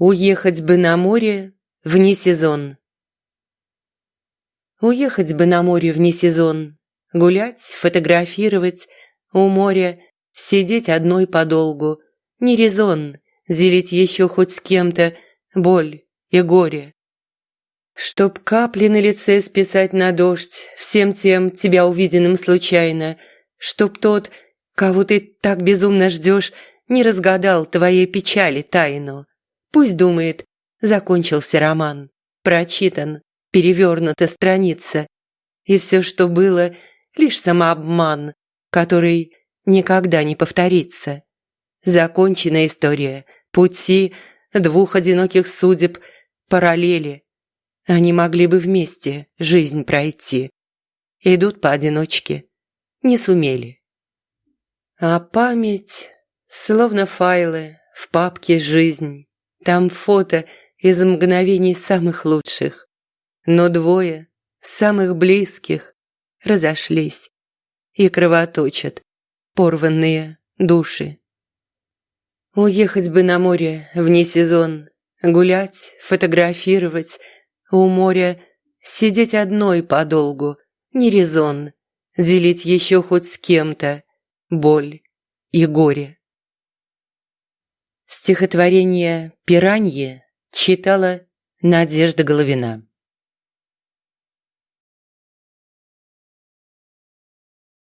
Уехать бы на море вне сезон. Уехать бы на море вне сезон, гулять, фотографировать, у моря сидеть одной подолгу. Не резон зелить еще хоть с кем-то боль и горе. Чтоб капли на лице списать на дождь, всем тем тебя увиденным случайно, чтоб тот, кого ты так безумно ждешь, не разгадал твоей печали тайну. Пусть думает, закончился роман, прочитан, перевернута страница. И все, что было, лишь самообман, который никогда не повторится. Закончена история, пути двух одиноких судеб, параллели. Они могли бы вместе жизнь пройти. Идут поодиночке, не сумели. А память, словно файлы в папке «Жизнь», там фото из мгновений самых лучших. Но двое, самых близких, разошлись и кровоточат порванные души. Уехать бы на море вне сезон, гулять, фотографировать, у моря сидеть одной подолгу, не резон, делить еще хоть с кем-то боль и горе. Стихотворение «Пиранье» читала Надежда Головина.